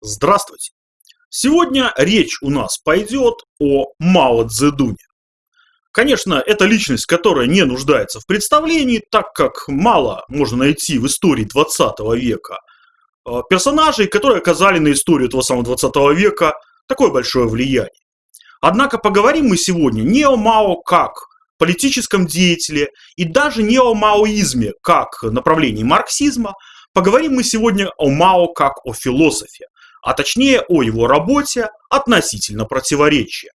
Здравствуйте! Сегодня речь у нас пойдет о Мао Цзэдуне. Конечно, это личность, которая не нуждается в представлении, так как мало можно найти в истории 20 века э, персонажей, которые оказали на историю этого самого 20 века такое большое влияние. Однако поговорим мы сегодня не о Мао как политическом деятеле и даже не о маоизме как направлении марксизма, поговорим мы сегодня о Мао как о философе, а точнее о его работе относительно противоречия.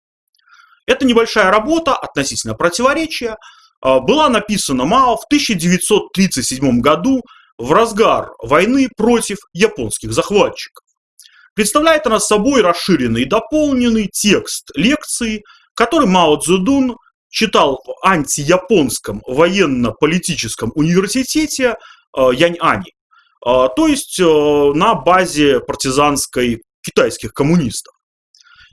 Эта небольшая работа относительно противоречия а, была написана Мао в 1937 году в разгар войны против японских захватчиков. Представляет она собой расширенный и дополненный текст лекции, который Мао Цзэдун читал в антияпонском военно-политическом университете а, Янь-Ани. А, то есть э, на базе партизанской китайских коммунистов.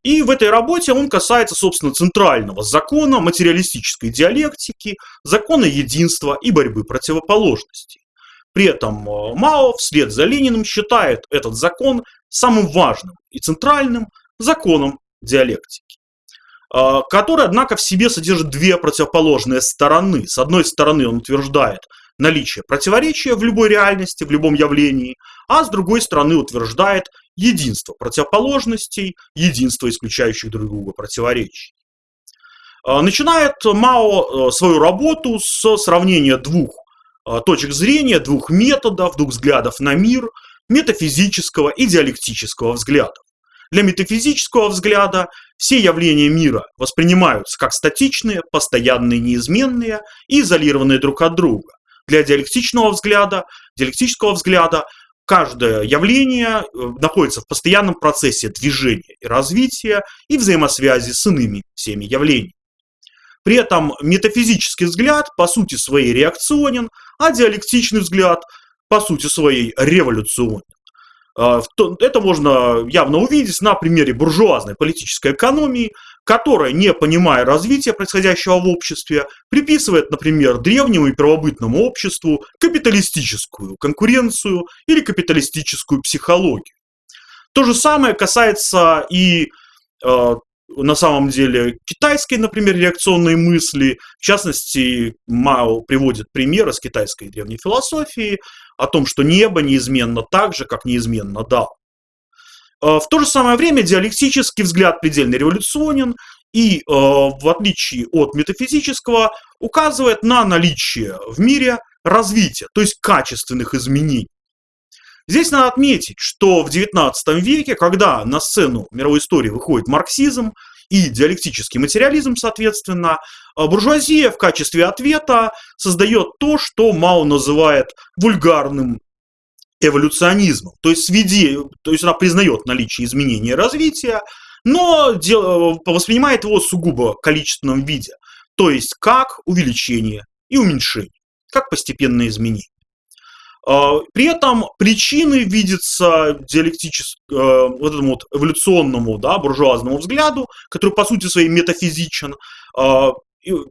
И в этой работе он касается, собственно, центрального закона материалистической диалектики, закона единства и борьбы противоположностей. При этом э, Мао вслед за Лениным считает этот закон самым важным и центральным законом диалектики, э, который, однако, в себе содержит две противоположные стороны. С одной стороны, он утверждает – наличие противоречия в любой реальности, в любом явлении, а с другой стороны утверждает единство противоположностей, единство исключающих друг друга противоречий. А, начинает Мао э, свою работу с сравнения двух э, точек зрения, двух методов, двух взглядов на мир, метафизического и диалектического взглядов. Для метафизического взгляда все явления мира воспринимаются как статичные, постоянные, неизменные и изолированные друг от друга для диалектичного взгляда, диалектического взгляда каждое явление э, находится в постоянном процессе движения и развития и взаимосвязи с иными всеми явлениями. При этом метафизический взгляд по сути своей реакционен, а диалектичный взгляд по сути своей революционен. А, это можно явно увидеть на примере буржуазной политической экономии, которая, не понимая развития происходящего в обществе, приписывает, например, древнему и первобытному обществу капиталистическую конкуренцию или капиталистическую психологию. То же самое касается и э, на самом деле китайской, например, реакционной мысли. В частности, Мао приводит пример из китайской древней философии о том, что небо неизменно так же, как неизменно Дао. Э, в то же самое время диалектический взгляд предельно революционен и, э, в отличие от метафизического, указывает на наличие в мире развития, то есть качественных изменений. Здесь надо отметить, что в XIX веке, когда на сцену мировой истории выходит марксизм и диалектический материализм, соответственно, э, буржуазия в качестве ответа создает то, что Мао называет вульгарным эволюционизмом. То есть, сведи, то есть она признает наличие изменения развития, но дел, воспринимает его сугубо количественном виде. То есть как увеличение и уменьшение, как постепенное изменение. А, при этом причины видятся диалектическому, э, вот этому вот эволюционному, да, буржуазному взгляду, который по сути своей метафизичен. А,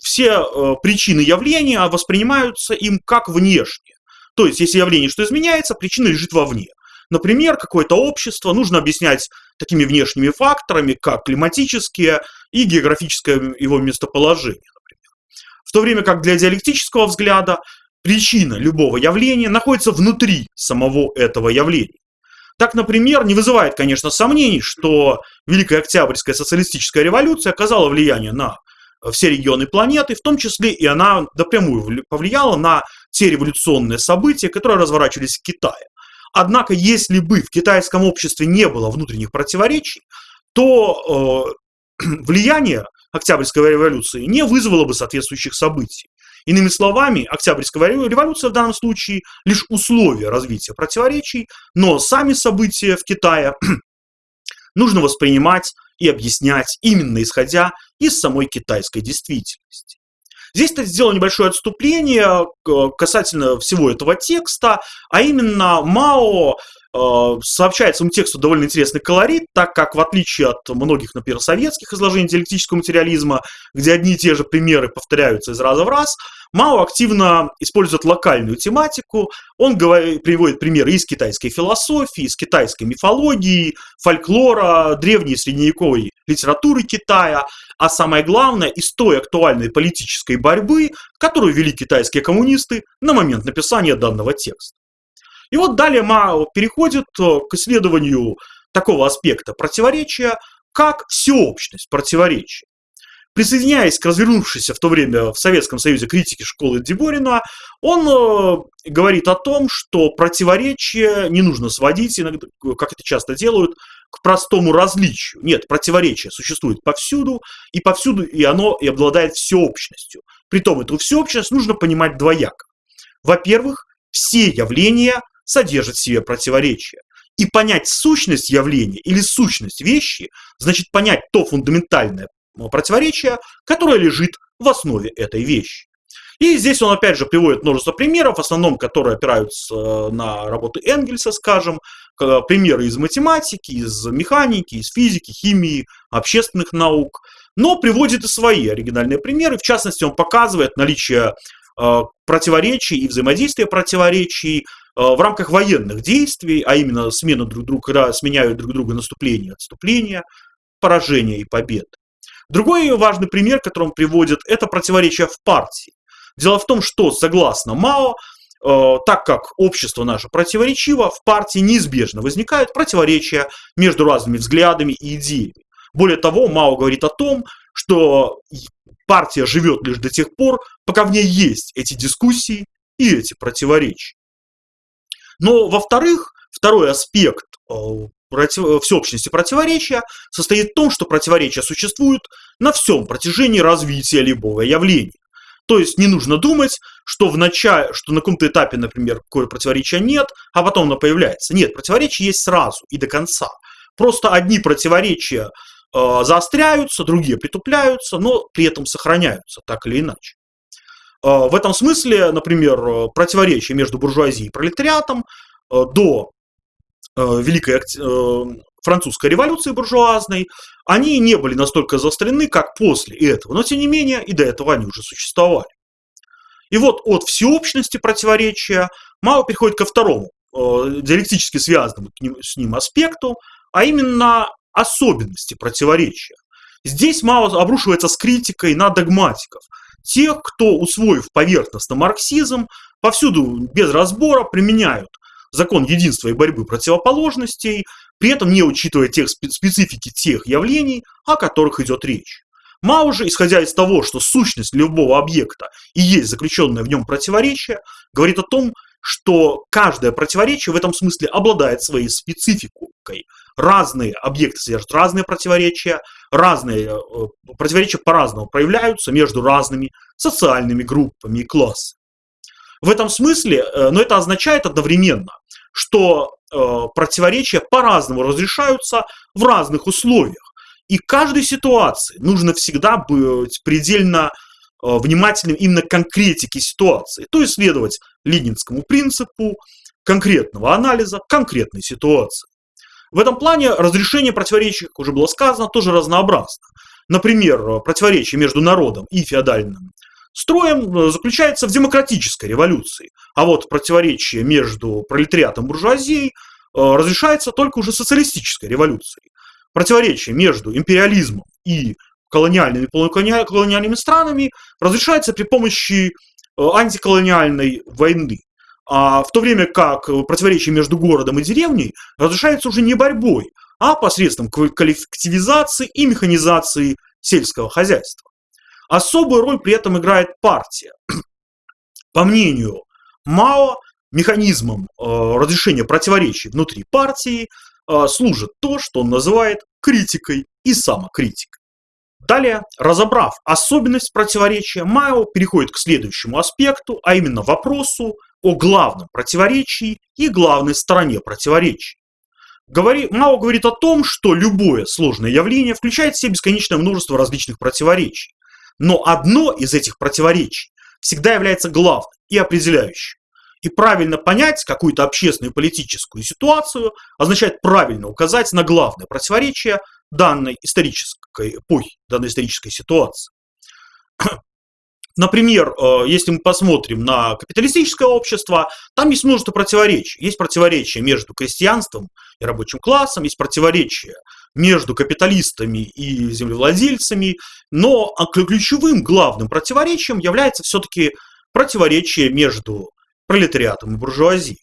все э, причины явления воспринимаются им как внешние. То есть, если явление что изменяется, причина лежит вовне. Например, какое-то общество нужно объяснять такими внешними факторами, как климатические и географическое его местоположение, например. В то время как для диалектического взгляда причина любого явления находится внутри самого этого явления. Так, например, не вызывает, конечно, сомнений, что Великая Октябрьская социалистическая революция оказала влияние на все регионы планеты, в том числе и она напрямую повлияла на те революционные события, которые разворачивались в Китае. Однако, если бы в китайском обществе не было внутренних противоречий, то э, влияние Октябрьской революции не вызвало бы соответствующих событий. Иными словами, Октябрьская революция в данном случае лишь условие развития противоречий, но сами события в Китае нужно воспринимать и объяснять именно исходя из самой китайской действительности. Здесь-то сделал небольшое отступление касательно всего этого текста, а именно Мао сообщает своему тексту довольно интересный колорит, так как в отличие от многих, например, советских изложений диалектического материализма, где одни и те же примеры повторяются из раза в раз, Мао активно использует локальную тематику. Он говорит, приводит примеры из китайской философии, из китайской мифологии, фольклора, древней средневековой литературы Китая, а самое главное, из той актуальной политической борьбы, которую вели китайские коммунисты на момент написания данного текста. И вот далее Мао переходит э, к исследованию такого аспекта противоречия, как всеобщность противоречия. Присоединяясь к развернувшейся в то время в Советском Союзе критике школы Деборина, он э, говорит о том, что противоречие не нужно сводить, иногда, как это часто делают, к простому различию. Нет, противоречие существует повсюду, и повсюду и оно и обладает всеобщностью. Притом эту всеобщность нужно понимать двояко. Во-первых, все явления содержат в себе противоречия. И понять сущность явления или сущность вещи, значит понять то фундаментальное противоречие, которое лежит в основе этой вещи. И здесь он опять же приводит множество примеров, в основном которые опираются э, на работы Энгельса, скажем, примеры из математики, из механики, из физики, химии, общественных наук, но приводит и свои оригинальные примеры. В частности, он показывает наличие э, противоречий и взаимодействия противоречий э, в рамках военных действий, а именно смена друг друга, когда сменяют друг друга наступление и отступление, поражение и побед. Другой важный пример, который он приводит, это противоречие в партии. Дело в том, что, согласно Мао, э, так как общество наше противоречиво, в партии неизбежно возникают противоречия между разными взглядами и идеями. Более того, Мао говорит о том, что партия живет лишь до тех пор, пока в ней есть эти дискуссии и эти противоречия. Но, во-вторых, второй аспект э, против... всеобщности противоречия состоит в том, что противоречия существуют на всем протяжении развития любого явления. То есть не нужно думать, что, в начале, что на каком-то этапе, например, какое противоречия нет, а потом оно появляется. Нет, противоречия есть сразу и до конца. Просто одни противоречия э, заостряются, другие притупляются, но при этом сохраняются так или иначе. Э, в этом смысле, например, противоречия между буржуазией и пролетариатом э, до Э, Великой э, французской революции буржуазной, они не были настолько заострены, как после этого. Но, тем не менее, и до этого они уже существовали. И вот от всеобщности противоречия Мао переходит ко второму, э, диалектически связанному с ним аспекту, а именно особенности противоречия. Здесь Мао обрушивается с критикой на догматиков, тех, кто, усвоив поверхностно марксизм, повсюду без разбора применяют закон единства и борьбы противоположностей, при этом не учитывая тех специфики тех явлений, о которых идет речь. Мао же, исходя из того, что сущность любого объекта и есть заключенное в нем противоречие, говорит о том, что каждое противоречие в этом смысле обладает своей спецификой. Разные объекты содержат разные противоречия, разные э, противоречия по-разному проявляются между разными социальными группами и классами. В этом смысле, э, но это означает одновременно, что э, противоречия по-разному разрешаются в разных условиях. И каждой ситуации нужно всегда быть предельно внимательным именно к конкретике ситуации, то есть следовать ленинскому принципу конкретного анализа конкретной ситуации. В этом плане разрешение противоречий, как уже было сказано, тоже разнообразно. Например, противоречие между народом и феодальным строем э, заключается в демократической революции. А вот противоречие между пролетариатом и буржуазией э, разрешается только уже социалистической революцией. Противоречие между империализмом и колониальными и полуколониальными странами разрешается при помощи э, антиколониальной войны. А в то время как противоречие между городом и деревней разрешается уже не борьбой, а посредством коллективизации и механизации сельского хозяйства. Особую роль при этом играет партия. По мнению Мао, механизмом э, разрешения противоречий внутри партии э, служит то, что он называет критикой и самокритикой. Далее, разобрав особенность противоречия, Мао переходит к следующему аспекту, а именно вопросу о главном противоречии и главной стороне противоречия. Говори, Мао говорит о том, что любое сложное явление включает в себя бесконечное множество различных противоречий. Но одно из этих противоречий всегда является главным и определяющим. И правильно понять какую-то общественную политическую ситуацию означает правильно указать на главное противоречие данной исторической эпохи, данной исторической ситуации. Например, э, если мы посмотрим на капиталистическое общество, там есть множество противоречий. Есть противоречия между крестьянством и рабочим классом, есть противоречия между капиталистами и землевладельцами, но ключевым главным противоречием является все-таки противоречие между пролетариатом и буржуазией.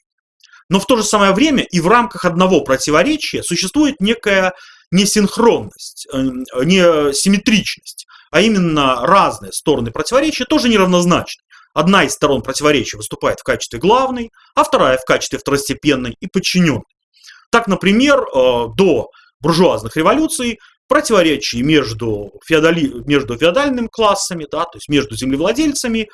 Но в то же самое время и в рамках одного противоречия существует некая несинхронность, э, несимметричность а именно разные стороны противоречия, тоже неравнозначны. Одна из сторон противоречия выступает в качестве главной, а вторая в качестве второстепенной и подчиненной. Так, например, э, до буржуазных революций противоречий между, феодали, между феодальными классами, да, то есть между землевладельцами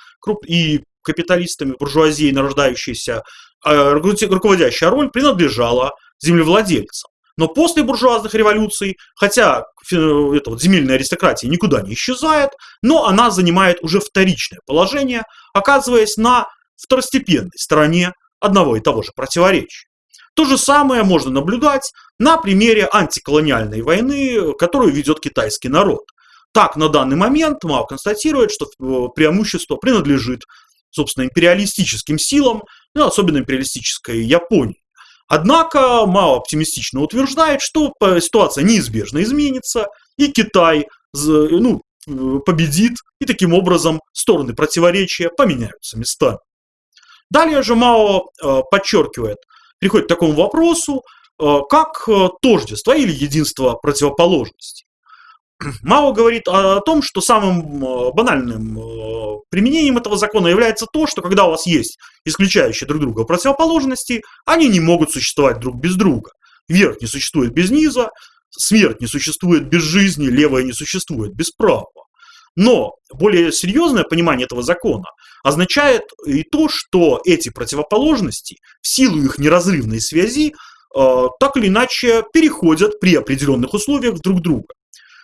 и капиталистами, буржуазией нарождающейся, э, руководящая роль принадлежала землевладельцам. Но после буржуазных революций, хотя эта вот земельная аристократия никуда не исчезает, но она занимает уже вторичное положение, оказываясь на второстепенной стороне одного и того же противоречия. То же самое можно наблюдать на примере антиколониальной войны, которую ведет китайский народ. Так, на данный момент Мао констатирует, что э, преимущество принадлежит, собственно, империалистическим силам, ну, особенно империалистической Японии. Однако Мао оптимистично утверждает, что ситуация неизбежно изменится, и Китай ну, победит, и таким образом стороны противоречия поменяются местами. Далее же Мао э, подчеркивает, приходит к такому вопросу, э, как э, тождество или единство противоположностей. Мао говорит о том, что самым э, банальным э, применением этого закона является то, что когда у вас есть исключающие друг друга противоположности, они не могут существовать друг без друга. Верх не существует без низа, смерть не существует без жизни, левое не существует без правого. Но более серьезное понимание этого закона означает и то, что эти противоположности в силу их неразрывной связи э, так или иначе переходят при определенных условиях друг друга.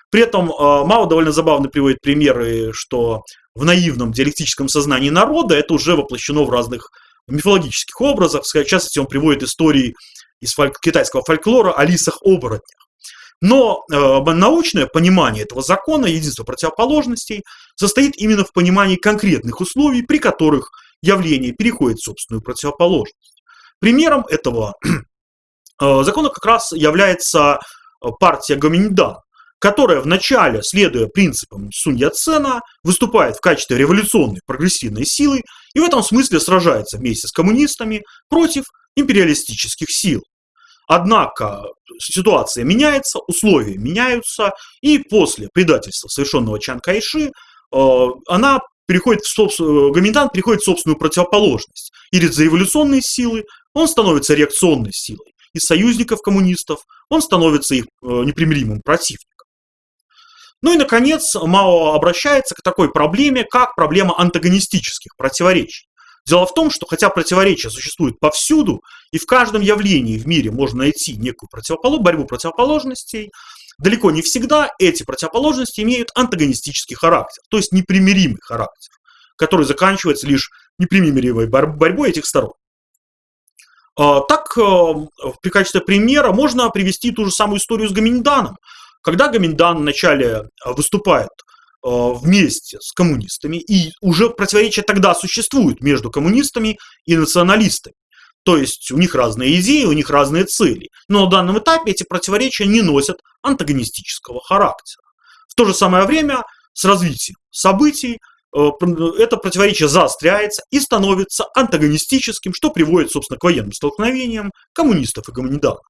При этом а, Мао довольно забавно приводит примеры, что в наивном диалектическом сознании народа это уже воплощено в разных мифологических образах. В частности, он приводит истории из фольк- китайского фольклора о лисах-оборотнях. Но э, научное понимание этого закона, единства противоположностей, состоит именно в понимании конкретных условий, при которых явление переходит в собственную противоположность. Примером этого э, закона как раз является партия Гоминьдан, которая вначале, следуя принципам Сунь Яцена, выступает в качестве революционной прогрессивной силы и в этом смысле сражается вместе с коммунистами против империалистических сил. Однако ситуация меняется, условия меняются, и после предательства, совершенного Чан Кайши, э, она переходит в собственную, Гоминдан переходит в собственную противоположность. И за революционные силы он становится реакционной силой. Из союзников коммунистов он становится их э, непримиримым противником. Ну и, наконец, Мао обращается к такой проблеме, как проблема антагонистических противоречий. Дело в том, что хотя противоречия существуют повсюду, и в каждом явлении в мире можно найти некую противоположность, борьбу противоположностей, далеко не всегда эти противоположности имеют антагонистический характер, то есть непримиримый характер, который заканчивается лишь непримиримой борьбой этих сторон. А, так, э, в качестве примера можно привести ту же самую историю с Гаминьданом, когда Гаминдан вначале э, выступает э, вместе с коммунистами, и уже противоречия тогда существуют между коммунистами и националистами. То есть у них разные идеи, у них разные цели. Но на данном этапе эти противоречия не носят антагонистического характера. В то же самое время с развитием событий э, это противоречие заостряется и становится антагонистическим, что приводит, собственно, к военным столкновениям коммунистов и гоминиданов.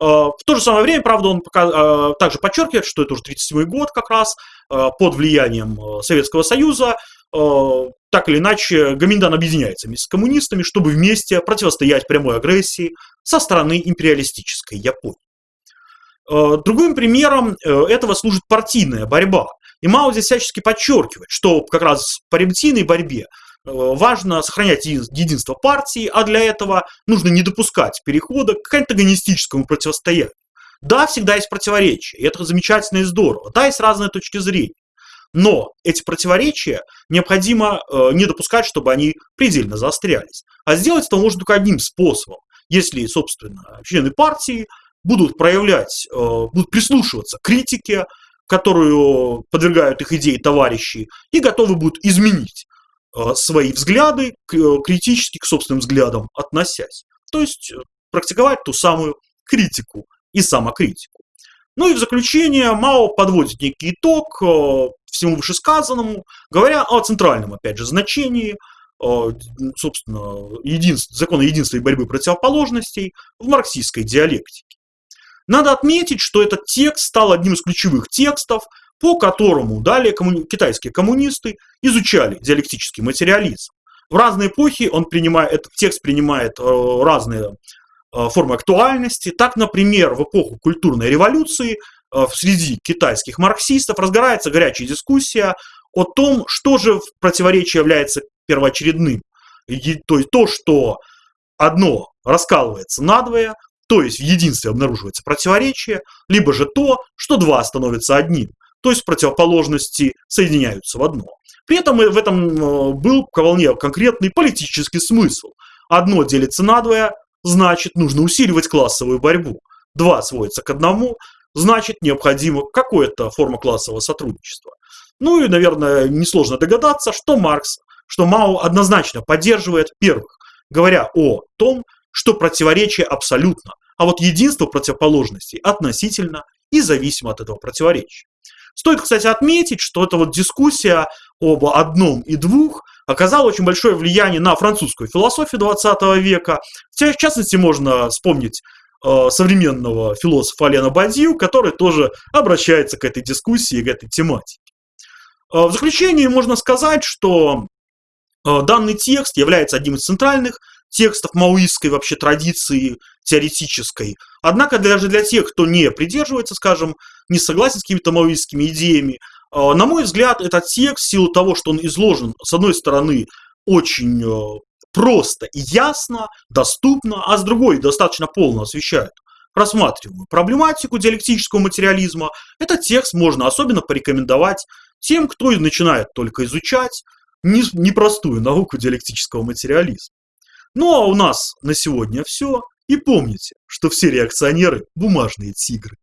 Э, в то же самое время, правда, он пока, э, также подчеркивает, что это уже 37 год как раз, э, под влиянием Советского Союза, так или иначе, Гаминдан объединяется вместе с коммунистами, чтобы вместе противостоять прямой агрессии со стороны империалистической Японии. Другим примером этого служит партийная борьба. И Мао здесь всячески подчеркивает, что как раз в партийной борьбе важно сохранять единство партии, а для этого нужно не допускать перехода к антагонистическому противостоянию. Да, всегда есть противоречия, и это замечательно и здорово. Да, есть разные точки зрения. Но эти противоречия необходимо э, не допускать, чтобы они предельно заострялись. А сделать это можно только одним способом. Если, собственно, члены партии будут проявлять, э, будут прислушиваться к критике, которую подвергают их идеи товарищи, и готовы будут изменить свои взгляды, э, критически к собственным взглядам относясь. То есть э, практиковать ту самую критику и самокритику. Ну и в заключение Мао подводит некий итог всему вышесказанному, говоря о центральном, опять же, значении, собственно, единств, закона единства и борьбы противоположностей в марксистской диалектике. Надо отметить, что этот текст стал одним из ключевых текстов, по которому далее коммуни... китайские коммунисты изучали диалектический материализм. В разные эпохи он принимает, этот текст принимает э, разные э, формы актуальности. Так, например, в эпоху культурной революции э, среди китайских марксистов разгорается горячая дискуссия о том, что же в противоречии является первоочередным. И, то есть то, что одно раскалывается надвое, то есть в единстве обнаруживается противоречие, либо же то, что два становятся одним, то есть противоположности соединяются в одно. При этом в этом э, был вполне конкретный политический смысл. Одно делится на двое, значит нужно усиливать классовую борьбу. Два сводится к одному, значит необходима какая-то форма классового сотрудничества. Ну и, наверное, несложно догадаться, что Маркс, что Мао однозначно поддерживает первых, говоря о том, что противоречие абсолютно, а вот единство противоположностей относительно и зависимо от этого противоречия. Стоит, кстати, отметить, что эта вот дискуссия об одном и двух оказала очень большое влияние на французскую философию 20 века. В частности, можно вспомнить э, современного философа Алена Бадью, который тоже обращается к этой дискуссии, к этой тематике. Э, в заключение можно сказать, что э, данный текст является одним из центральных текстов маоистской вообще традиции теоретической. Однако даже для тех, кто не придерживается, скажем, не согласен с какими-то маоистскими идеями, а, на мой взгляд, этот текст, в силу того, что он изложен, с одной стороны, очень э, просто и ясно, доступно, а с другой достаточно полно освещает рассматриваемую проблематику диалектического материализма, этот текст можно особенно порекомендовать тем, кто начинает только изучать непростую науку диалектического материализма. Ну а у нас на сегодня все. И помните, что все реакционеры – бумажные тигры.